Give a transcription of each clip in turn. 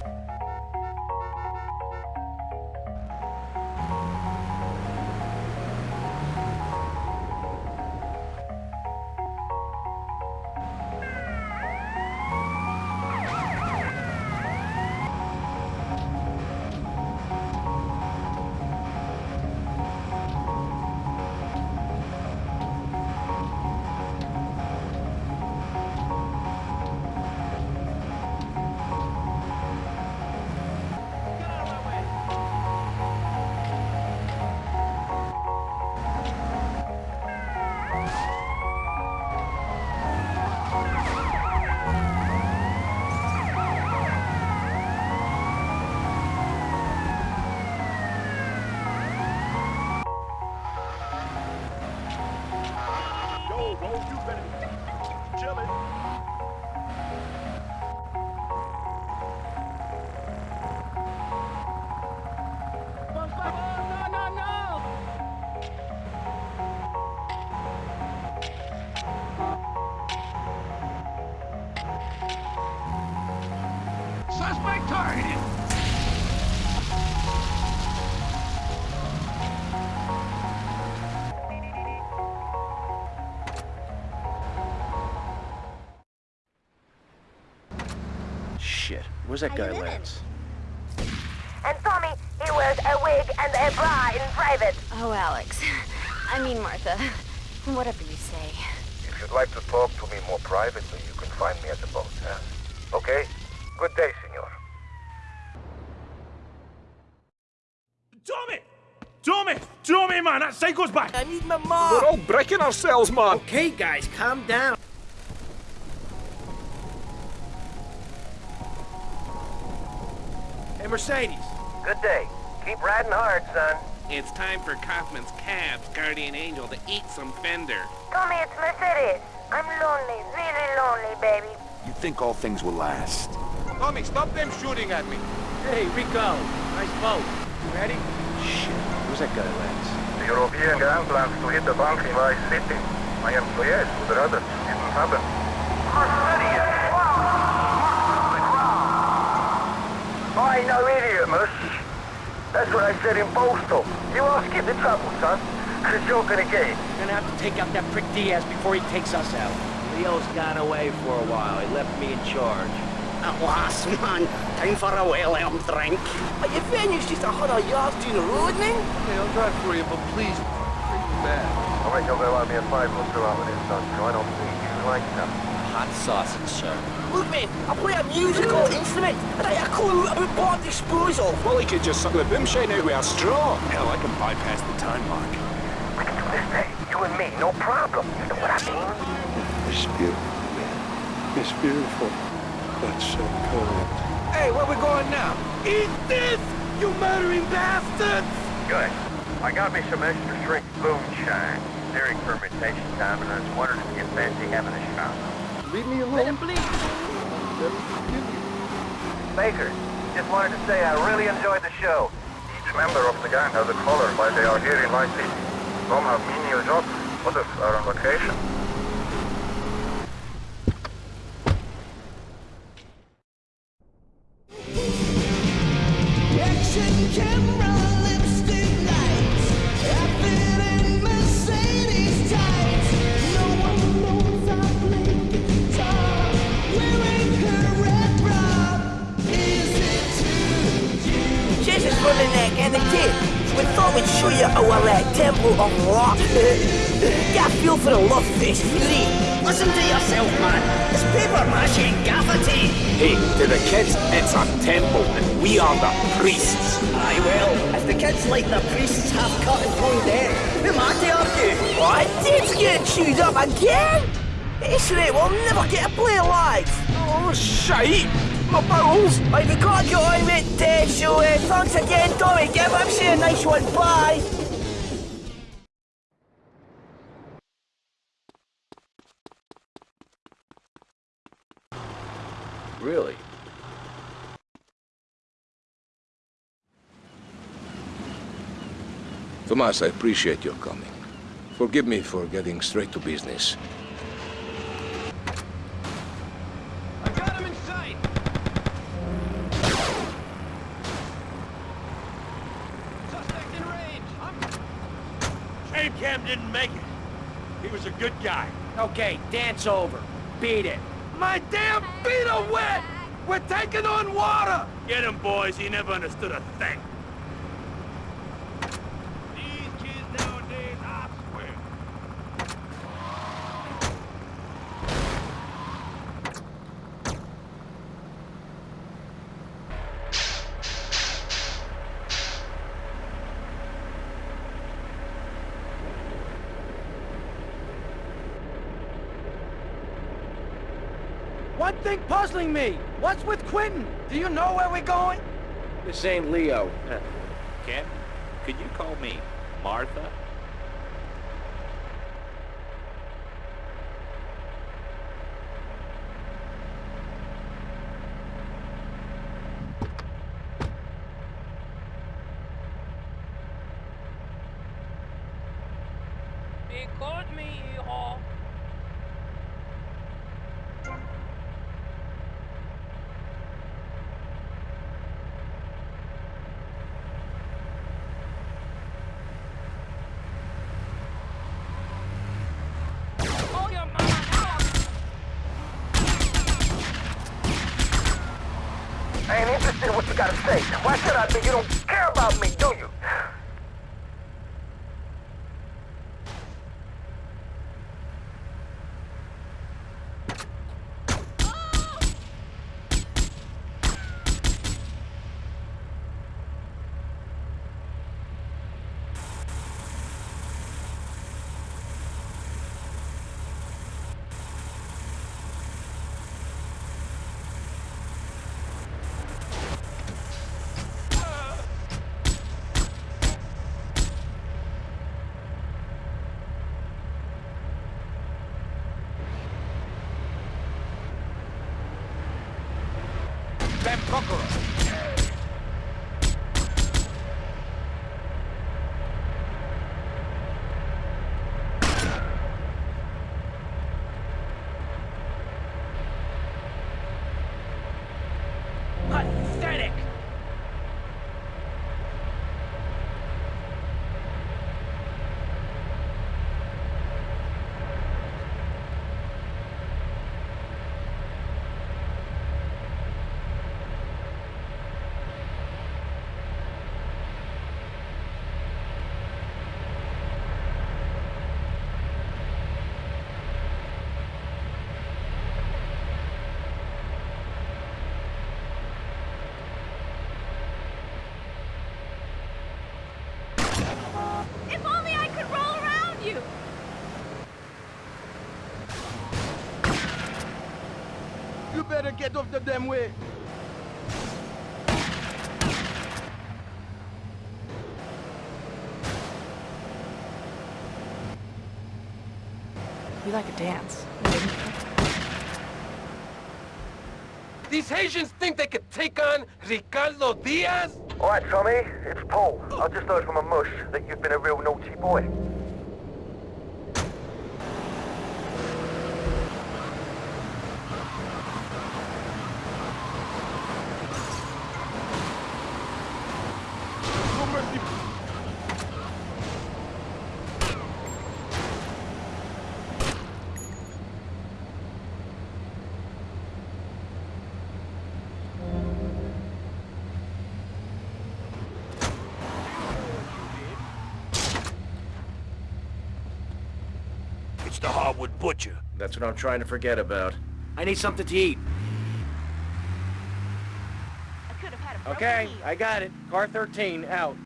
Yo, Shit, where's that How guy you? Lance? And Tommy, he wears a wig and a bra in private. Oh, Alex. I mean, Martha. Whatever you say. If you'd like to talk to me more privately, you can find me at the boat, huh? Okay? Good day, senor. Tommy! Tommy! Tommy, man, that psycho's back! I need my mom! We're all breaking ourselves, man. Okay, guys, calm down. Hey, Mercedes. Good day. Keep riding hard, son. It's time for Kaufman's Cab's Guardian Angel to eat some fender. Tommy, it's Mercedes. I'm lonely, really lonely, baby. You think all things will last? Tommy, stop them shooting at me. Hey, Rico. Nice boat. You ready? Shit, Who's that guy Lance? The European gang plans to hit the bank in Vice City. My employees would rather it didn't happen. I no idiot, Mus. That's what I said in Borstal. You all skip the trouble, son. Cause you're gonna get it. We're gonna have to take out that prick Diaz before he takes us out. Leo's gone away for a while. He left me in charge. At last, man. Time for a well-earned drink. But your venue's just a hundred yards down the road, man. Hey, I'll drive for you, but please, bring me back. I reckon they'll have me a five or two out of this, son, so I don't think you like that. Hot sausage, sir. Look, man, I play a musical instrument, and I have a clue about bomb disposal. Well, he could just suck the boomshine out with a straw. Hell, I can bypass the time mark. We can do this day, you and me, no problem. You know what I mean? It's beautiful, man. It's beautiful, but so cold. Hey, where we going now? Eat this, you murdering bastards! Good. I got me some extra strength moonshine during fermentation time, and I was wondering if you fancy having a shot. Leave me alone. Let him bleed. Let me forgive you. Baker, just wanted to say I really enjoyed the show. Each member of the gang has a color while they are here in Vice City. Some have menial jobs, others are on vacation. For the love face fury. Listen to yourself, man. It's paper mache and gaffer tape. Hey, to the kids, it's a temple, and we are the priests. Aye, well, if the kids like the priests half cut and toned dead, who am I to argue? What? Dave's getting chewed up again? This rate, we'll never get a play live. Oh, shite! My bowels! Right, we can't get on with uh, so uh, thanks again, Tommy. Give MC a nice one. Bye. really. Tomas, I appreciate your coming. Forgive me for getting straight to business. i got him in sight cape Cam didn't make it. He was a good guy. Okay, dance over. Beat it. My damn feet are wet! We're taking on water! Get him, boys. He never understood a thing. These kids nowadays, I swear. One thing puzzling me. What's with Quentin? Do you know where we're going? This ain't Leo. Ken, could you call me Martha? What you gotta say. Why should I be? You don't care about me, do you? You! You better get off the damn way. You like a dance. These Haitians think they could take on Ricardo Diaz? All right, Tommy, it's Paul. I just heard from a mush that you've been a real naughty boy. It's the hardwood butcher. That's what I'm trying to forget about. I need something to eat. I could have had a Okay, heel. I got it. Car 13, out.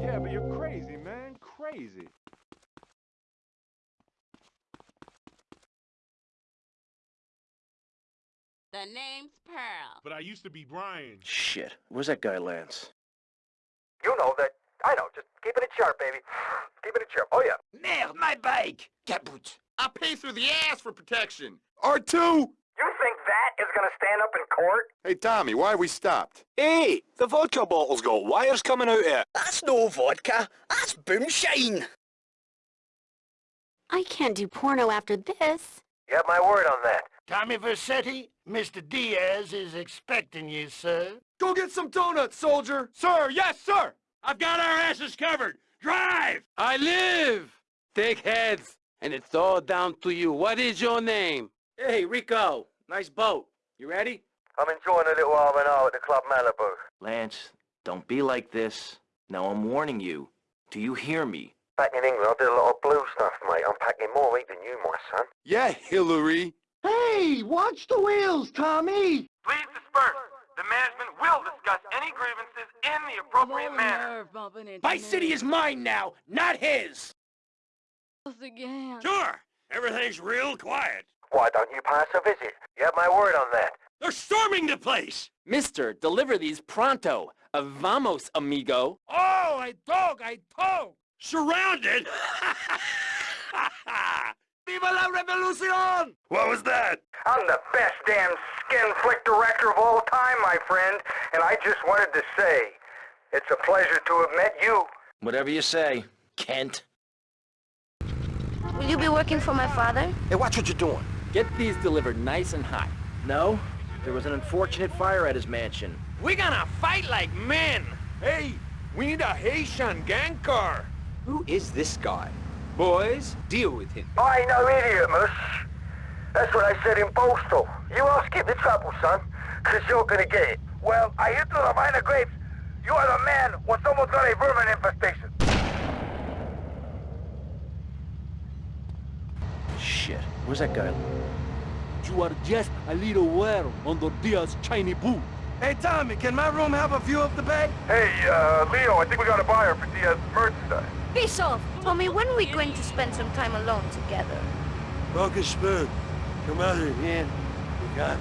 Yeah, but you're crazy, man. Crazy. The name's Pearl. But I used to be Brian. Shit. Where's that guy, Lance? You know that. I know. Just keeping it sharp, baby. Keeping it in sharp. Oh, yeah. Merde, my bike! Caput! I pay through the ass for protection. R2! You think that? rat is gonna stand up in court? Hey, Tommy, why are we stopped? Hey, the vodka bottle's got wires coming out of it. That's no vodka. That's boomshine. I can't do porno after this. You have my word on that. Tommy Vercetti, Mr. Diaz is expecting you, sir. Go get some donuts, soldier! Sir, yes, sir! I've got our asses covered! Drive! I live! Take heads! And it's all down to you. What is your name? Hey, Rico. Nice boat. You ready? I'm enjoying a little R&R at the Club Malibu. Lance, don't be like this. Now I'm warning you. Do you hear me? Back in England, I did a lot of blue stuff, mate. I'm packing more heat than you, my son. Yeah, Hilary. Hey, watch the wheels, Tommy! Please disperse. The management will discuss any grievances in the appropriate manner. Vice City is mine now, not his! Again. Sure! Everything's real quiet. Why don't you pass a visit? You have my word on that. They're storming the place! Mister, deliver these pronto. Uh, vamos, amigo. Oh, I dog, I dog! Surrounded? Viva la revolucion! What was that? I'm the best damn skin flick director of all time, my friend. And I just wanted to say, it's a pleasure to have met you. Whatever you say, Kent. Will you be working for my father? Hey, watch what you're doing. Get these delivered nice and hot. No, there was an unfortunate fire at his mansion. We're gonna fight like men! Hey, we need a Haitian gang car. Who is this guy? Boys, deal with him. I ain't no idiot, mush. That's what I said in Borstal. You won't skip the trouble, son, because you're gonna get it. Well, I hear through the minor grapes, you are the man when someone's got a vermin infestation. Shit, where's that guy? You are just a little worm under Diaz shiny boot. Hey, Tommy, can my room have a view of the bay? Hey, uh, Leo, I think we got a buyer for Diaz's merchandise. Peace off. Tommy, when are we going to spend some time alone together? Broken spoon. Come out here, man. You got